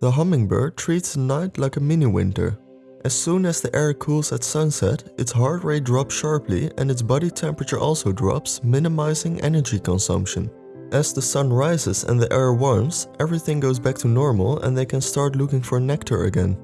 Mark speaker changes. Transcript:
Speaker 1: The hummingbird treats the night like a mini winter. As soon as the air cools at sunset, its heart rate drops sharply and its body temperature also drops, minimizing energy consumption. As the sun rises and the air warms, everything goes back to normal and they can start looking for nectar again.